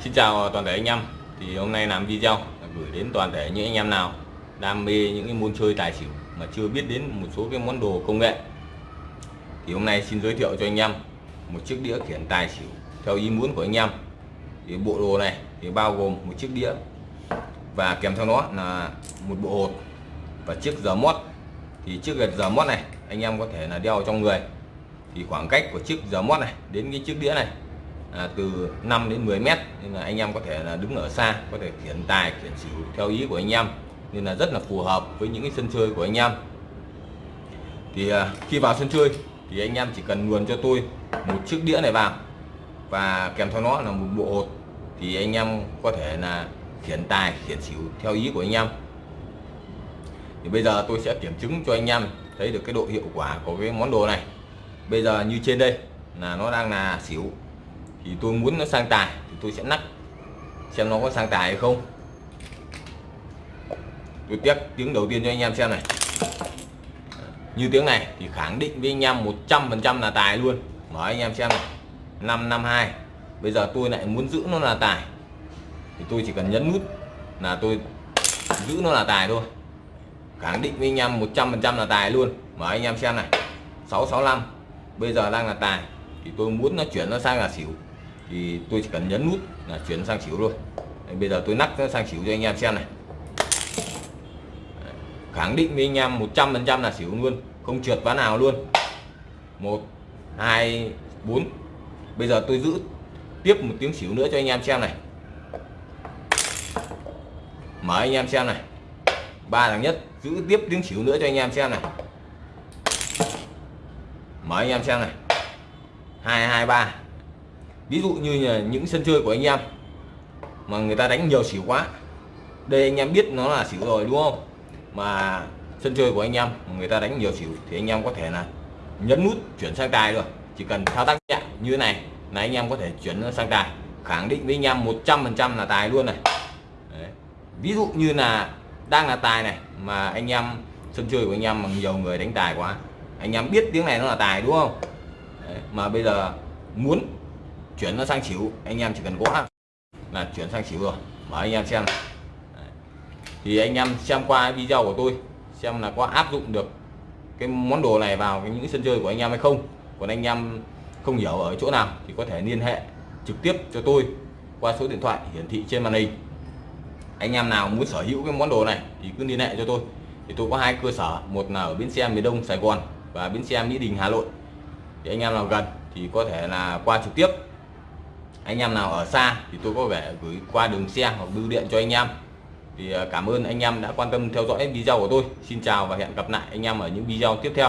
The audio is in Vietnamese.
Xin chào toàn thể anh em. Thì hôm nay làm video gửi đến toàn thể những anh em nào đam mê những cái môn chơi tài xỉu mà chưa biết đến một số cái món đồ công nghệ. Thì hôm nay xin giới thiệu cho anh em một chiếc đĩa khiển tài xỉu theo ý muốn của anh em. Thì bộ đồ này thì bao gồm một chiếc đĩa và kèm theo nó là một bộ hột và chiếc giờ mót. Thì chiếc giờ mót này anh em có thể là đeo trong người. Thì khoảng cách của chiếc giờ mót này đến cái chiếc đĩa này à, từ 5 đến 10 mét nên là anh em có thể là đứng ở xa có thể khiển tài khiển xỉu theo ý của anh em nên là rất là phù hợp với những cái sân chơi của anh em. Thì à, khi vào sân chơi thì anh em chỉ cần luồn cho tôi một chiếc đĩa này vào và kèm theo nó là một bộ hột thì anh em có thể là khiển tài khiển xỉu theo ý của anh em. Thì bây giờ tôi sẽ kiểm chứng cho anh em thấy được cái độ hiệu quả của cái món đồ này. Bây giờ như trên đây là nó đang là xỉu thì tôi muốn nó sang tài, thì tôi sẽ nắp xem nó có sang tài hay không. Tôi test tiếng đầu tiên cho anh em xem này. Như tiếng này thì khẳng định với anh em 100% là tài luôn. Mở anh em xem này. 552 bây giờ tôi lại muốn giữ nó là tài. Thì tôi chỉ cần nhấn nút là tôi giữ nó là tài thôi. Khẳng định với anh em 100% là tài luôn. Mở anh em xem này. 665 bây giờ đang là tài. Thì tôi muốn nó chuyển nó sang là xỉu thì tôi chỉ cần nhấn nút là chuyển sang xỉu thôi. Đấy, bây giờ tôi nắp sang xỉu cho anh em xem này. Khẳng định với anh em 100% là xỉu luôn không trượt ván nào luôn. 1 2 4 bây giờ tôi giữ tiếp một tiếng xỉu nữa cho anh em xem này. Mở anh em xem này. Ba thằng nhất giữ tiếp tiếng xỉu nữa cho anh em xem này. Mở anh em xem này. Hai hai ba ví dụ như là những sân chơi của anh em mà người ta đánh nhiều xỉu quá, đây anh em biết nó là xỉu rồi, đúng không? Mà sân chơi của anh em người ta đánh nhiều xỉu thì anh em có thể là nhấn nút chuyển sang tài rồi chỉ cần thao tác nhẹ như thế này là anh em có thể chuyển sang tài. Khẳng định với anh em 100% là tài luôn này. Đấy. ví dụ như là đang là tài này mà anh em, sân chơi của anh em mà nhiều người đánh tài quá, anh em biết tiếng này nó là tài, đúng không? Đấy. mà bây giờ muốn chuyển nó sang xỉu. Anh em chỉ cần gõ là chuyển sang xỉu rồi. Mở anh em xem Đấy. thì anh em xem qua video của tôi, xem là có áp dụng được cái món đồ này vào những sân chơi của anh em hay không. Còn anh em không hiểu ở chỗ nào thì có thể liên hệ trực tiếp cho tôi qua số điện thoại hiển thị trên màn hình. Anh em nào muốn sở hữu cái món đồ này thì cứ liên hệ cho tôi. Thì tôi có hai cơ sở, một là ở bến xe miền Đông, Sài Gòn và bến xe Mỹ Đình, Hà Nội. Thì anh em nào gần thì có thể là qua trực tiếp anh em nào ở xa thì tôi có vẻ gửi qua đường xe hoặc bưu điện cho anh em. Thì à, cảm ơn anh em đã quan tâm theo dõi video của tôi. Xin chào và hẹn gặp lại anh em ở những video tiếp theo.